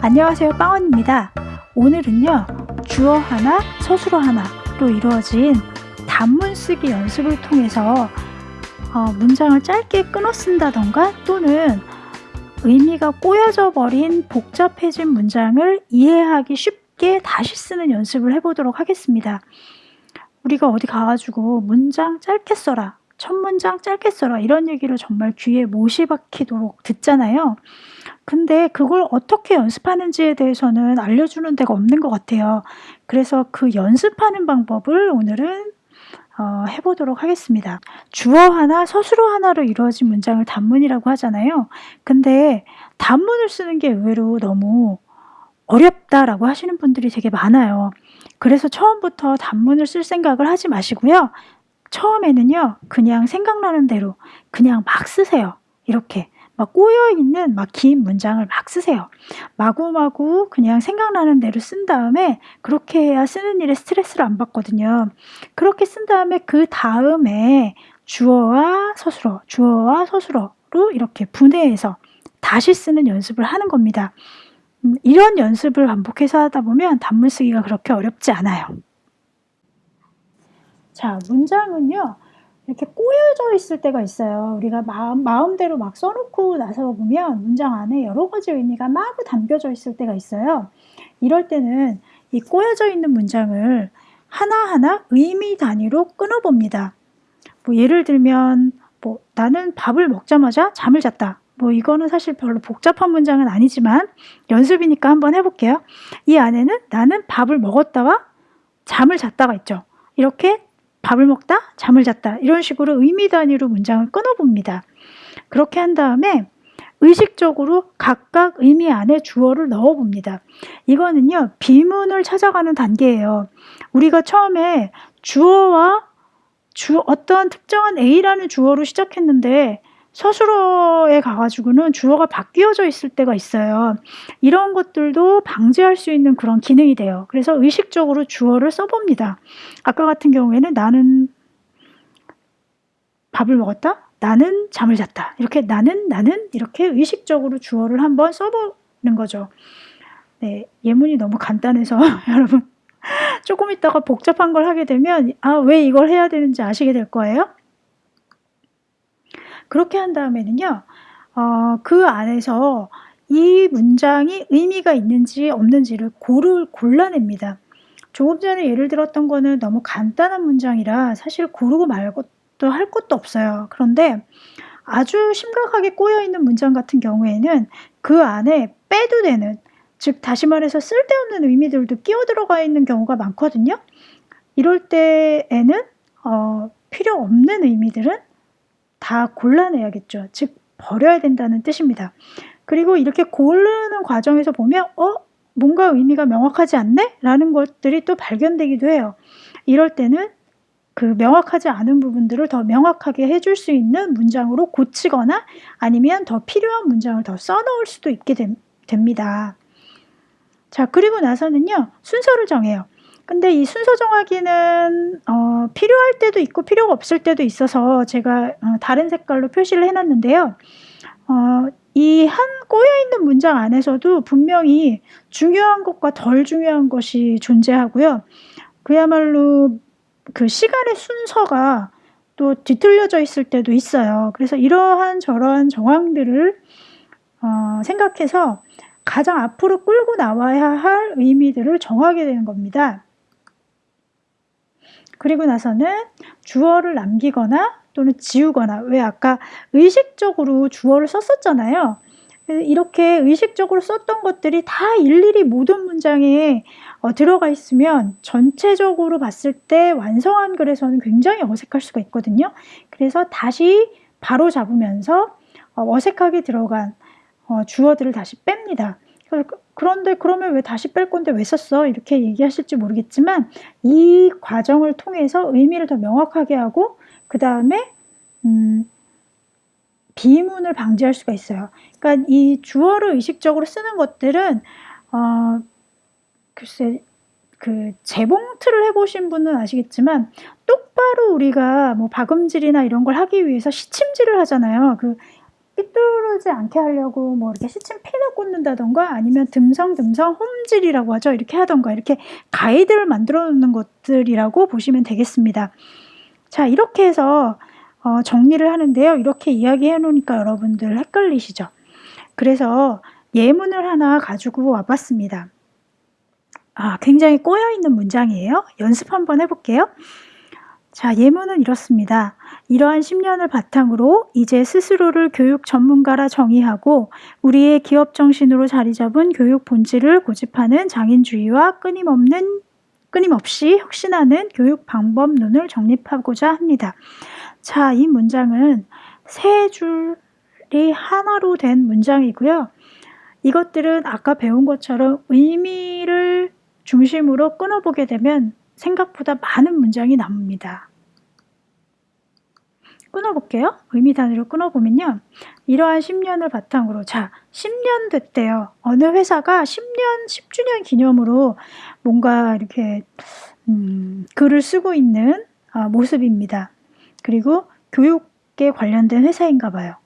안녕하세요 빵원입니다. 오늘은요 주어 하나 서술어 하나로 이루어진 단문 쓰기 연습을 통해서 어, 문장을 짧게 끊어 쓴다던가 또는 의미가 꼬여져 버린 복잡해진 문장을 이해하기 쉽게 다시 쓰는 연습을 해보도록 하겠습니다. 우리가 어디 가가지고 문장 짧게 써라 첫 문장 짧게 써라 이런 얘기를 정말 귀에 못이 박히도록 듣잖아요 근데 그걸 어떻게 연습하는지에 대해서는 알려주는 데가 없는 것 같아요. 그래서 그 연습하는 방법을 오늘은 어, 해보도록 하겠습니다. 주어 하나, 서술어 하나로 이루어진 문장을 단문이라고 하잖아요. 근데 단문을 쓰는 게 의외로 너무 어렵다라고 하시는 분들이 되게 많아요. 그래서 처음부터 단문을 쓸 생각을 하지 마시고요. 처음에는요, 그냥 생각나는 대로 그냥 막 쓰세요. 이렇게. 막 꼬여있는 막 긴 문장을 막 쓰세요. 마구마구 그냥 생각나는 대로 쓴 다음에 그렇게 해야 쓰는 일에 스트레스를 안 받거든요. 그렇게 쓴 다음에 그 다음에 주어와 서술어, 주어와 서술어로 이렇게 분해해서 다시 쓰는 연습을 하는 겁니다. 음, 이런 연습을 반복해서 하다 보면 단문 쓰기가 그렇게 어렵지 않아요. 자, 문장은요. 이렇게 꼬여져 있을 때가 있어요. 우리가 마음, 마음대로 막 써놓고 나서 보면 문장 안에 여러 가지 의미가 마구 담겨져 있을 때가 있어요. 이럴 때는 이 꼬여져 있는 문장을 하나하나 의미 단위로 끊어봅니다. 뭐 예를 들면 뭐 나는 밥을 먹자마자 잠을 잤다. 뭐 이거는 사실 별로 복잡한 문장은 아니지만 연습이니까 한번 해볼게요. 이 안에는 나는 밥을 먹었다와 잠을 잤다가 있죠. 이렇게 밥을 먹다, 잠을 잤다 이런 식으로 의미 단위로 문장을 끊어봅니다. 그렇게 한 다음에 의식적으로 각각 의미 안에 주어를 넣어봅니다. 이거는요 비문을 찾아가는 단계예요. 우리가 처음에 주어와 주 어떤 특정한 A라는 주어로 시작했는데 서술어에 가가지고는 주어가 바뀌어져 있을 때가 있어요. 이런 것들도 방지할 수 있는 그런 기능이 돼요. 그래서 의식적으로 주어를 써봅니다. 아까 같은 경우에는 나는 밥을 먹었다? 나는 잠을 잤다. 이렇게 나는 나는 이렇게 의식적으로 주어를 한번 써보는 거죠. 네, 예문이 너무 간단해서 여러분 조금 있다가 복잡한 걸 하게 되면 아 왜 이걸 해야 되는지 아시게 될 거예요. 그렇게 한 다음에는요. 어, 그 안에서 이 문장이 의미가 있는지 없는지를 고를 골라냅니다. 조금 전에 예를 들었던 거는 너무 간단한 문장이라 사실 고르고 말고도 할 것도 없어요. 그런데 아주 심각하게 꼬여있는 문장 같은 경우에는 그 안에 빼도 되는 즉 다시 말해서 쓸데없는 의미들도 끼어 들어가 있는 경우가 많거든요. 이럴 때에는 어, 필요 없는 의미들은 다 골라내야겠죠. 즉 버려야 된다는 뜻입니다. 그리고 이렇게 고르는 과정에서 보면 어? 뭔가 의미가 명확하지 않네? 라는 것들이 또 발견되기도 해요. 이럴 때는 그 명확하지 않은 부분들을 더 명확하게 해줄 수 있는 문장으로 고치거나 아니면 더 필요한 문장을 더 써놓을 수도 있게 되, 됩니다. 자, 그리고 나서는요, 순서를 정해요. 근데 이 순서 정하기는 어, 필요할 때도 있고 필요가 없을 때도 있어서 제가 어, 다른 색깔로 표시를 해놨는데요. 어, 이 한 꼬여있는 문장 안에서도 분명히 중요한 것과 덜 중요한 것이 존재하고요. 그야말로 그 시간의 순서가 또 뒤틀려져 있을 때도 있어요. 그래서 이러한 저러한 정황들을 어, 생각해서 가장 앞으로 끌고 나와야 할 의미들을 정하게 되는 겁니다. 그리고 나서는 주어를 남기거나 또는 지우거나 왜 아까 의식적으로 주어를 썼었잖아요. 이렇게 의식적으로 썼던 것들이 다 일일이 모든 문장에 어, 들어가 있으면 전체적으로 봤을 때 완성한 글에서는 굉장히 어색할 수가 있거든요. 그래서 다시 바로 잡으면서 어, 어색하게 들어간 어, 주어들을 다시 뺍니다. 그런데 그러면 왜 다시 뺄 건데 왜 썼어? 이렇게 얘기하실지 모르겠지만 이 과정을 통해서 의미를 더 명확하게 하고 그 다음에 음, 비문을 방지할 수가 있어요. 그러니까 이 주어를 의식적으로 쓰는 것들은 어, 글쎄 그 재봉틀을 해보신 분은 아시겠지만 똑바로 우리가 뭐 박음질이나 이런 걸 하기 위해서 시침질을 하잖아요. 그 삐뚤어지 않게 하려고 뭐 이렇게 시침 핀을 꽂는다던가 아니면 듬성듬성 홈질이라고 하죠. 이렇게 하던가 이렇게 가이드를 만들어 놓는 것들이라고 보시면 되겠습니다. 자, 이렇게 해서 어, 정리를 하는데요. 이렇게 이야기해 놓으니까 여러분들 헷갈리시죠? 그래서 예문을 하나 가지고 와봤습니다. 아, 굉장히 꼬여있는 문장이에요. 연습 한번 해볼게요. 자, 예문은 이렇습니다. 이러한 10년을 바탕으로 이제 스스로를 교육 전문가라 정의하고 우리의 기업 정신으로 자리 잡은 교육 본질을 고집하는 장인주의와 끊임없는 끊임없이 혁신하는 교육 방법론을 정립하고자 합니다. 자, 이 문장은 세 줄이 하나로 된 문장이고요. 이것들은 아까 배운 것처럼 의미를 중심으로 끊어보게 되면 생각보다 많은 문장이 나옵니다. 끊어볼게요. 의미 단위로 끊어보면요. 이러한 10년을 바탕으로 자 10년 됐대요. 어느 회사가 10년 10주년 기념으로 뭔가 이렇게 음, 글을 쓰고 있는 아, 모습입니다. 그리고 교육에 관련된 회사인가 봐요.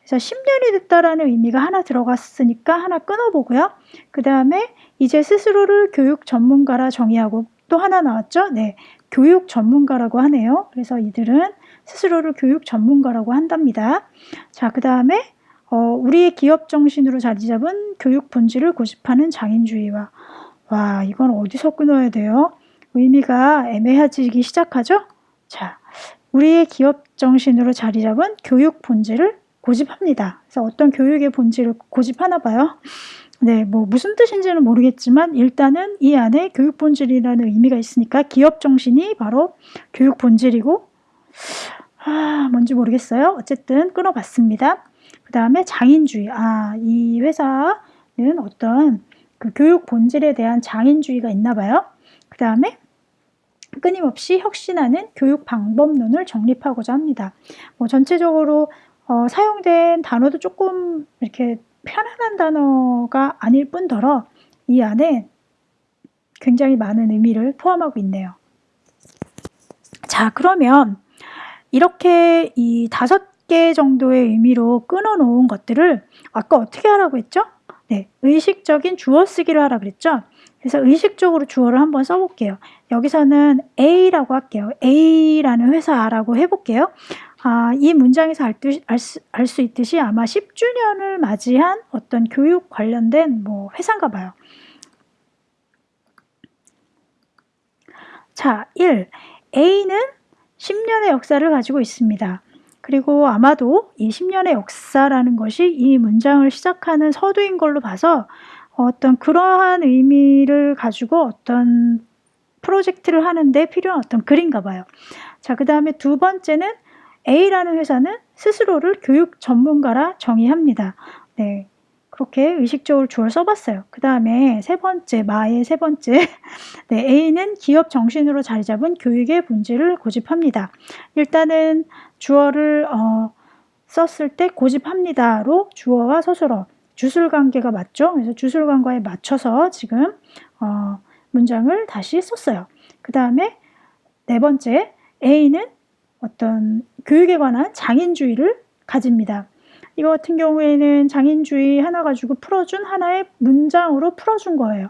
그래서 10년이 됐다라는 의미가 하나 들어갔으니까 하나 끊어보고요. 그 다음에 이제 스스로를 교육 전문가라 정의하고 또 하나 나왔죠? 네. 교육 전문가라고 하네요. 그래서 이들은 스스로를 교육 전문가라고 한답니다. 자, 그 다음에 어, 우리의 기업 정신으로 자리 잡은 교육 본질을 고집하는 장인주의와 와, 이건 어디서 끊어야 돼요? 의미가 애매해지기 시작하죠? 자, 우리의 기업 정신으로 자리 잡은 교육 본질을 고집합니다. 그래서 어떤 교육의 본질을 고집하나 봐요. 네, 뭐 무슨 뜻인지는 모르겠지만 일단은 이 안에 교육 본질이라는 의미가 있으니까 기업 정신이 바로 교육 본질이고 아, 뭔지 모르겠어요. 어쨌든 끊어봤습니다. 그 다음에 장인주의. 아, 이 회사는 어떤 그 교육 본질에 대한 장인주의가 있나 봐요. 그 다음에 끊임없이 혁신하는 교육 방법론을 정립하고자 합니다. 뭐 전체적으로 어, 사용된 단어도 조금 이렇게 편안한 단어가 아닐 뿐더러 이 안에 굉장히 많은 의미를 포함하고 있네요. 자, 그러면 이렇게 이 다섯 개 정도의 의미로 끊어 놓은 것들을 아까 어떻게 하라고 했죠? 네, 의식적인 주어 쓰기를 하라 그랬죠? 그래서 의식적으로 주어를 한번 써볼게요. 여기서는 A라고 할게요. A라는 회사라고 해볼게요. 아, 이 문장에서 알수 알수 있듯이 아마 10주년을 맞이한 어떤 교육 관련된 뭐 회사인가 봐요. 자, 1. A는 10년의 역사를 가지고 있습니다. 그리고 아마도 이 10년의 역사라는 것이 이 문장을 시작하는 서두인 걸로 봐서 어떤 그러한 의미를 가지고 어떤 프로젝트를 하는데 필요한 어떤 글인가 봐요. 자, 그 다음에 두 번째는 A라는 회사는 스스로를 교육 전문가라 정의합니다. 네. 그렇게 의식적으로 주어를 써봤어요. 그 다음에 세 번째, 마의 세 번째. 네, A는 기업 정신으로 자리 잡은 교육의 본질을 고집합니다. 일단은 주어를 어, 썼을 때 고집합니다로 주어와 서술어 주술 관계가 맞죠? 그래서 주술 관계에 맞춰서 지금 어, 문장을 다시 썼어요. 그 다음에 네 번째, A는 어떤 교육에 관한 장인주의를 가집니다. 이거 같은 경우에는 장인주의 하나 가지고 풀어준 하나의 문장으로 풀어준 거예요.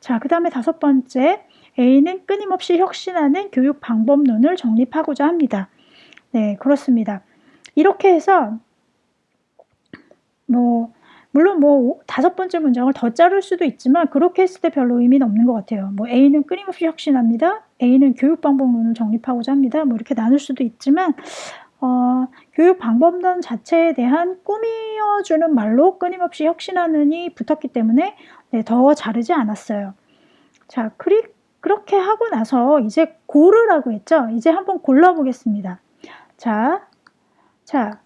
자, 그 다음에 다섯 번째, A는 끊임없이 혁신하는 교육 방법론을 정립하고자 합니다. 네, 그렇습니다. 이렇게 해서, 뭐, 물론 뭐, 다섯 번째 문장을 더 자를 수도 있지만, 그렇게 했을 때 별로 의미는 없는 것 같아요. 뭐, A는 끊임없이 혁신합니다. A는 교육 방법론을 정립하고자 합니다. 뭐, 이렇게 나눌 수도 있지만, 어, 교육 방법론 자체에 대한 꾸미어주는 말로 끊임없이 혁신하는이 붙었기 때문에 네, 더 자르지 않았어요. 자, 그리, 그렇게 하고 나서 이제 고르라고 했죠? 이제 한번 골라보겠습니다. 자, 자,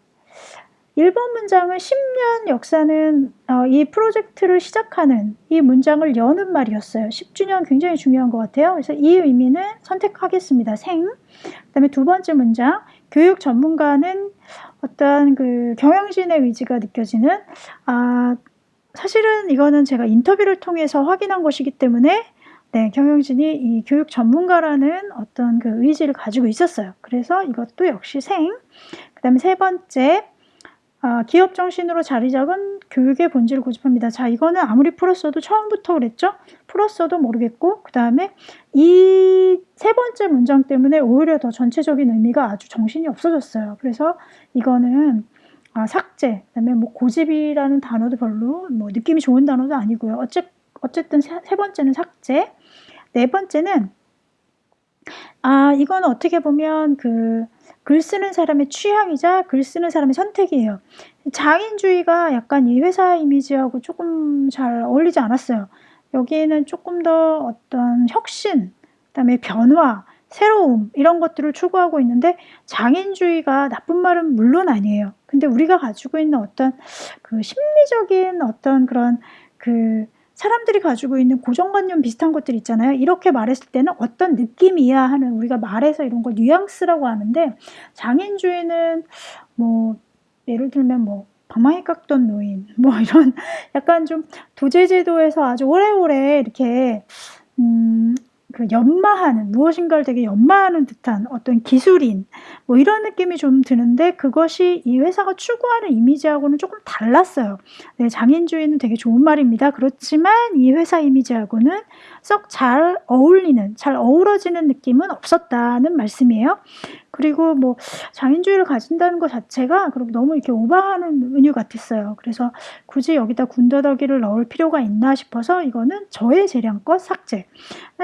1번 문장은 10년 역사는 어, 이 프로젝트를 시작하는 이 문장을 여는 말이었어요. 10주년 굉장히 중요한 것 같아요. 그래서 이 의미는 선택하겠습니다. 생. 그 다음에 두 번째 문장, 교육 전문가는 어떤 그 경영진의 의지가 느껴지는 아 사실은 이거는 제가 인터뷰를 통해서 확인한 것이기 때문에 네, 경영진이 이 교육 전문가라는 어떤 그 의지를 가지고 있었어요. 그래서 이것도 역시 생. 그 다음에 세 번째, 아, 기업 정신으로 자리 잡은 교육의 본질을 고집합니다. 자, 이거는 아무리 풀었어도 처음부터 그랬죠? 풀었어도 모르겠고, 그 다음에 이 세 번째 문장 때문에 오히려 더 전체적인 의미가 아주 정신이 없어졌어요. 그래서 이거는 아, 삭제, 그 다음에 뭐 고집이라는 단어도 별로 뭐 느낌이 좋은 단어도 아니고요. 어째, 어쨌든 세, 세 번째는 삭제, 네 번째는 아, 이건 어떻게 보면 그 글 쓰는 사람의 취향이자 글 쓰는 사람의 선택이에요. 장인주의가 약간 이 회사 이미지하고 조금 잘 어울리지 않았어요. 여기에는 조금 더 어떤 혁신, 그다음에 변화, 새로움 이런 것들을 추구하고 있는데 장인주의가 나쁜 말은 물론 아니에요. 근데 우리가 가지고 있는 어떤 그 심리적인 어떤 그런 그 사람들이 가지고 있는 고정관념 비슷한 것들 있잖아요. 이렇게 말했을 때는 어떤 느낌이야 하는 우리가 말해서 이런 걸 뉘앙스라고 하는데 장인주의는 뭐 예를 들면 뭐 방망이 깎던 노인 뭐 이런 약간 좀 도제제도에서 아주 오래오래 이렇게 음 그 연마하는 무엇인가를 되게 연마하는 듯한 어떤 기술인 뭐 이런 느낌이 좀 드는데 그것이 이 회사가 추구하는 이미지하고는 조금 달랐어요. 네, 장인주의는 되게 좋은 말입니다. 그렇지만 이 회사 이미지하고는 썩 잘 어울리는, 잘 어우러지는 느낌은 없었다는 말씀이에요. 그리고 뭐 장인주의를 가진다는 것 자체가 그럼 너무 이렇게 오버하는 은유 같았어요. 그래서 굳이 여기다 군더더기를 넣을 필요가 있나 싶어서 이거는 저의 재량껏 삭제.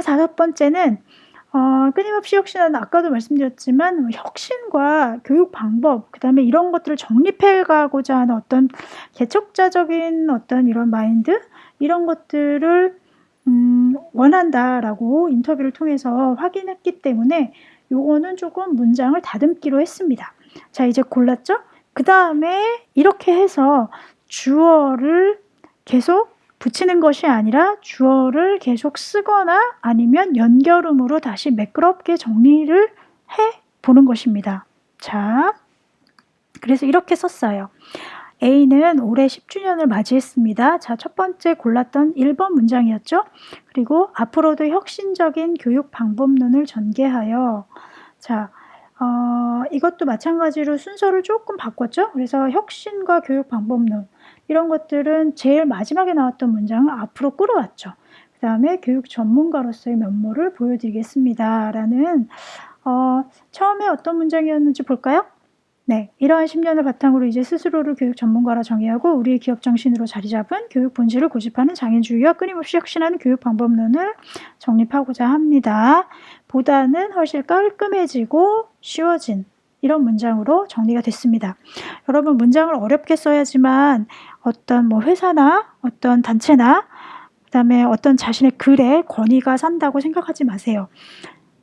다섯 번째는 어, 끊임없이 혁신하는 아까도 말씀드렸지만 뭐 혁신과 교육 방법 그다음에 이런 것들을 정립해 가고자 하는 어떤 개척자적인 어떤 이런 마인드 이런 것들을 음, 원한다라고 인터뷰를 통해서 확인했기 때문에 요거는 조금 문장을 다듬기로 했습니다. 자, 이제 골랐죠? 그 다음에 이렇게 해서 주어를 계속 붙이는 것이 아니라 주어를 계속 쓰거나 아니면 연결음으로 다시 매끄럽게 정리를 해 보는 것입니다. 자, 그래서 이렇게 썼어요. A는 올해 10주년을 맞이했습니다. 자, 첫 번째 골랐던 1번 문장이었죠. 그리고 앞으로도 혁신적인 교육 방법론을 전개하여 자, 어, 이것도 마찬가지로 순서를 조금 바꿨죠. 그래서 혁신과 교육 방법론 이런 것들은 제일 마지막에 나왔던 문장을 앞으로 끌어왔죠. 그 다음에 교육 전문가로서의 면모를 보여드리겠습니다. 라는 어, 처음에 어떤 문장이었는지 볼까요? 네, 이러한 10년을 바탕으로 이제 스스로를 교육 전문가라 정의하고 우리의 기업 정신으로 자리 잡은 교육 본질을 고집하는 장인주의와 끊임없이 혁신하는 교육 방법론을 정립하고자 합니다. 보다는 훨씬 깔끔해지고 쉬워진 이런 문장으로 정리가 됐습니다. 여러분 문장을 어렵게 써야지만 어떤 뭐 회사나 어떤 단체나 그다음에 어떤 자신의 글에 권위가 산다고 생각하지 마세요.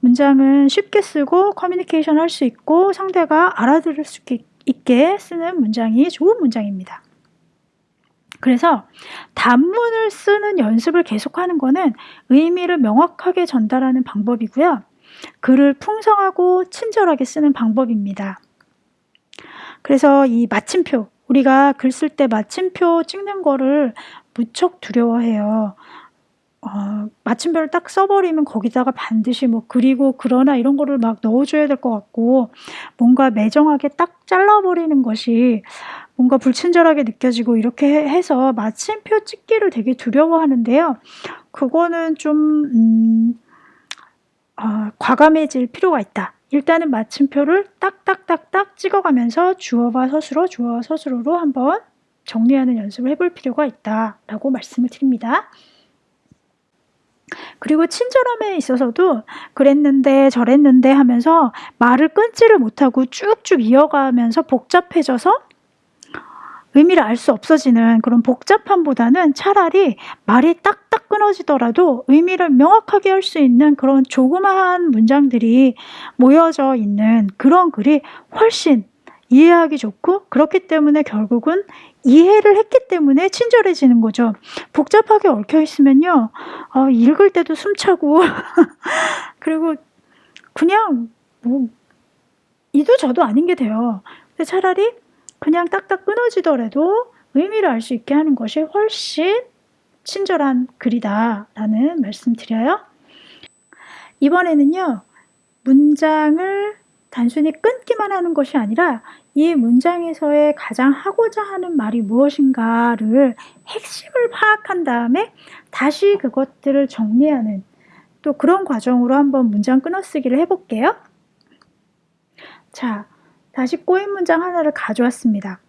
문장은 쉽게 쓰고 커뮤니케이션 할 수 있고 상대가 알아들을 수 있게 쓰는 문장이 좋은 문장입니다. 그래서 단문을 쓰는 연습을 계속하는 것은 의미를 명확하게 전달하는 방법이고요. 글을 풍성하고 친절하게 쓰는 방법입니다. 그래서 이 마침표, 우리가 글 쓸 때 마침표 찍는 거를 무척 두려워해요. 어, 마침표를 딱 써버리면 거기다가 반드시 뭐 그리고 그러나 이런 거를 막 넣어줘야 될 것 같고 뭔가 매정하게 딱 잘라버리는 것이 뭔가 불친절하게 느껴지고 이렇게 해서 마침표 찍기를 되게 두려워하는데요. 그거는 좀 음, 어, 과감해질 필요가 있다. 일단은 마침표를 딱딱딱딱 찍어가면서 주어와 서술어, 주어와 서술어로 한번 정리하는 연습을 해볼 필요가 있다라고 말씀을 드립니다. 그리고 친절함에 있어서도 그랬는데 저랬는데 하면서 말을 끊지를 못하고 쭉쭉 이어가면서 복잡해져서 의미를 알 수 없어지는 그런 복잡함보다는 차라리 말이 딱딱 끊어지더라도 의미를 명확하게 할 수 있는 그런 조그마한 문장들이 모여져 있는 그런 글이 훨씬 이해하기 좋고 그렇기 때문에 결국은 이해를 했기 때문에 친절해지는 거죠. 복잡하게 얽혀 있으면요, 어, 읽을 때도 숨차고, 그리고 그냥 뭐, 이도 저도 아닌 게 돼요. 차라리 그냥 딱딱 끊어지더라도 의미를 알 수 있게 하는 것이 훨씬 친절한 글이다라는 말씀 드려요. 이번에는요, 문장을 단순히 끊기만 하는 것이 아니라 이 문장에서의 가장 하고자 하는 말이 무엇인가를 핵심을 파악한 다음에 다시 그것들을 정리하는 또 그런 과정으로 한번 문장 끊어쓰기를 해볼게요. 자, 다시 꼬인 문장 하나를 가져왔습니다.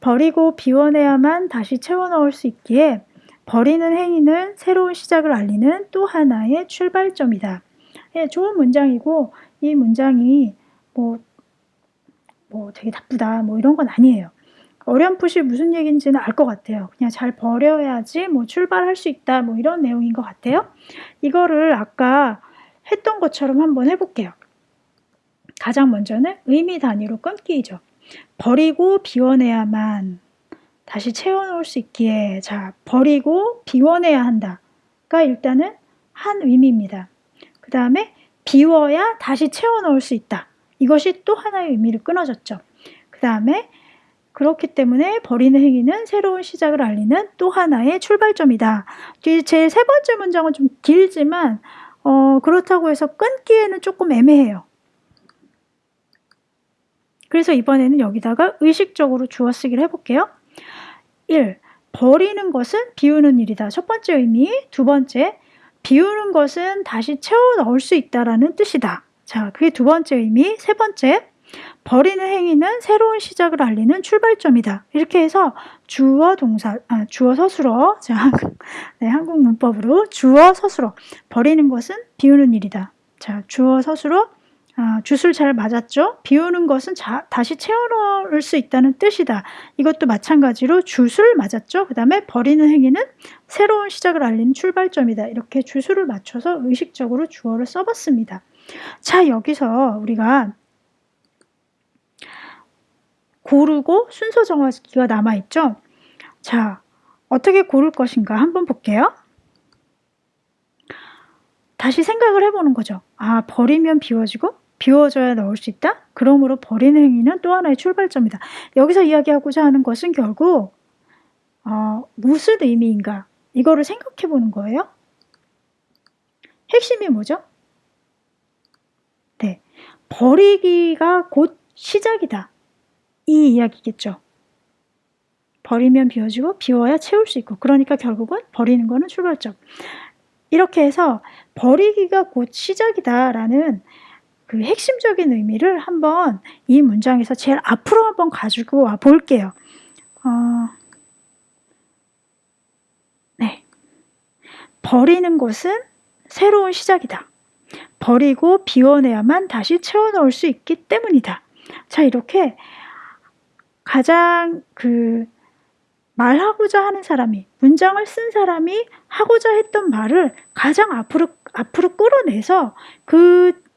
버리고 비워내야만 다시 채워 넣을 수 있기에 버리는 행위는 새로운 시작을 알리는 또 하나의 출발점이다. 예, 좋은 문장이고 이 문장이 뭐, 뭐 되게 나쁘다 뭐 이런 건 아니에요. 어렴풋이 무슨 얘기인지는 알 것 같아요. 그냥 잘 버려야지 뭐 출발할 수 있다 뭐 이런 내용인 것 같아요. 이거를 아까 했던 것처럼 한번 해볼게요. 가장 먼저는 의미 단위로 끊기죠. 버리고 비워내야만 다시 채워놓을 수 있기에 자 버리고 비워내야 한다가 일단은 한 의미입니다. 그 다음에 비워야 다시 채워넣을 수 있다. 이것이 또 하나의 의미를 끊어졌죠. 그 다음에 그렇기 때문에 버리는 행위는 새로운 시작을 알리는 또 하나의 출발점이다. 제 세 번째 문장은 좀 길지만 어, 그렇다고 해서 끊기에는 조금 애매해요. 그래서 이번에는 여기다가 의식적으로 주어 쓰기를 해볼게요. 1. 버리는 것은 비우는 일이다. 첫 번째 의미. 두 번째, 비우는 것은 다시 채워 넣을 수 있다라는 뜻이다. 자, 그게 두 번째 의미. 세 번째, 버리는 행위는 새로운 시작을 알리는 출발점이다. 이렇게 해서 주어 동사, 아, 주어 서술어, 자, 네, 한국 문법으로 주어 서술어. 버리는 것은 비우는 일이다. 자, 주어 서술어, 아, 슛을 잘 맞았죠? 비우는 것은 자, 다시 채워넣을 수 있다는 뜻이다. 이것도 마찬가지로 슛을 맞았죠? 그 다음에 버리는 행위는 새로운 시작을 알리는 출발점이다. 이렇게 주술을 맞춰서 의식적으로 주어를 써봤습니다. 자, 여기서 우리가 고르고 순서 정하기가 남아있죠? 자, 어떻게 고를 것인가 한번 볼게요. 다시 생각을 해보는 거죠. 아, 버리면 비워지고 비워져야 넣을 수 있다? 그러므로 버리는 행위는 또 하나의 출발점이다. 여기서 이야기하고자 하는 것은 결국 어, 무슨 의미인가? 이거를 생각해 보는 거예요. 핵심이 뭐죠? 네. 버리기가 곧 시작이다. 이 이야기겠죠. 버리면 비워지고 비워야 채울 수 있고 그러니까 결국은 버리는 거는 출발점. 이렇게 해서 버리기가 곧 시작이다라는 그 핵심적인 의미를 한번 이 문장에서 제일 앞으로 한번 가지고 와 볼게요. 어, 네. 버리는 것은 새로운 시작이다. 버리고 비워내야만 다시 채워넣을 수 있기 때문이다. 자, 이렇게 가장 그 말하고자 하는 사람이, 문장을 쓴 사람이 하고자 했던 말을 가장 앞으로, 앞으로 끌어내서 그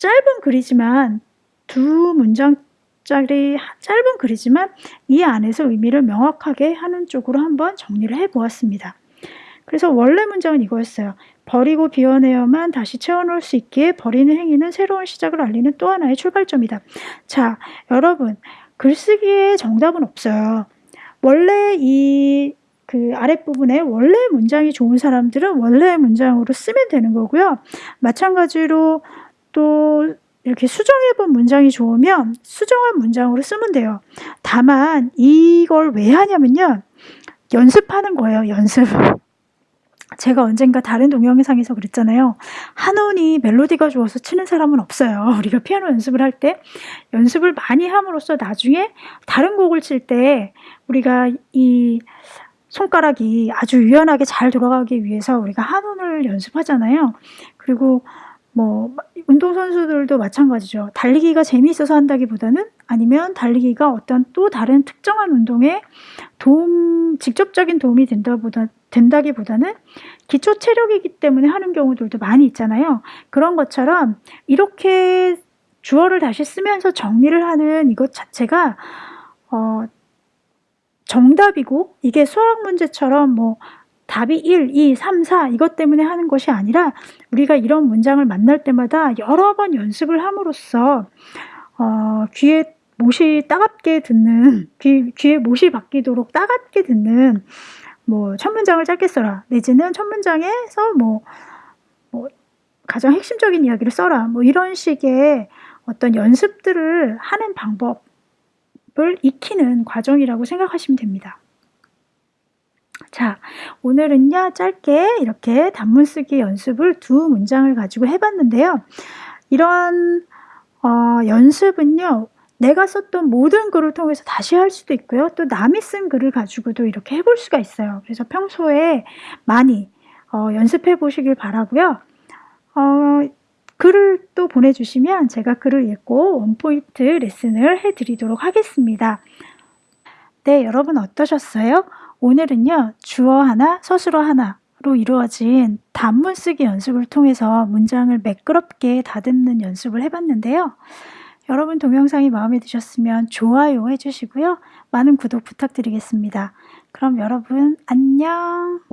짧은 글이지만 두 문장짜리 짧은 글이지만 이 안에서 의미를 명확하게 하는 쪽으로 한번 정리를 해 보았습니다. 그래서 원래 문장은 이거였어요. 버리고 비워내야만 다시 채워놓을 수 있기에 버리는 행위는 새로운 시작을 알리는 또 하나의 출발점이다. 자, 여러분, 글쓰기에 정답은 없어요. 원래 이 그 아랫부분에 원래 문장이 좋은 사람들은 원래 문장으로 쓰면 되는 거고요. 마찬가지로 또 이렇게 수정해 본 문장이 좋으면 수정한 문장으로 쓰면 돼요. 다만 이걸 왜 하냐면요. 연습하는 거예요. 연습. 제가 언젠가 다른 동영상에서 그랬잖아요. 한온이 멜로디가 좋아서 치는 사람은 없어요. 우리가 피아노 연습을 할 때 연습을 많이 함으로써 나중에 다른 곡을 칠 때 우리가 이 손가락이 아주 유연하게 잘 돌아가기 위해서 우리가 한온을 연습하잖아요. 그리고 뭐 운동선수들도 마찬가지죠. 달리기가 재미있어서 한다기보다는 아니면 달리기가 어떤 또 다른 특정한 운동에 도움, 직접적인 도움이 된다보다, 된다기보다는 기초 체력이기 때문에 하는 경우들도 많이 있잖아요. 그런 것처럼 이렇게 주어를 다시 쓰면서 정리를 하는 이것 자체가 어, 정답이고 이게 수학 문제처럼 뭐 답이 1, 2, 3, 4 이것 때문에 하는 것이 아니라 우리가 이런 문장을 만날 때마다 여러 번 연습을 함으로써 어, 귀에 못이 따갑게 듣는 귀, 귀에 못이 바뀌도록 따갑게 듣는 뭐 첫 문장을 짧게 써라 내지는 첫 문장에서 뭐, 뭐 가장 핵심적인 이야기를 써라 뭐 이런 식의 어떤 연습들을 하는 방법을 익히는 과정이라고 생각하시면 됩니다. 자, 오늘은요, 짧게 이렇게 단문 쓰기 연습을 두 문장을 가지고 해봤는데요. 이런 어, 연습은요, 내가 썼던 모든 글을 통해서 다시 할 수도 있고요. 또 남이 쓴 글을 가지고도 이렇게 해볼 수가 있어요. 그래서 평소에 많이 어, 연습해 보시길 바라고요. 어, 글을 또 보내주시면 제가 글을 읽고 원포인트 레슨을 해드리도록 하겠습니다. 네, 여러분 어떠셨어요? 오늘은요, 주어 하나, 서술어 하나로 이루어진 단문 쓰기 연습을 통해서 문장을 매끄럽게 다듬는 연습을 해봤는데요. 여러분 동영상이 마음에 드셨으면 좋아요 해주시고요. 많은 구독 부탁드리겠습니다. 그럼 여러분 안녕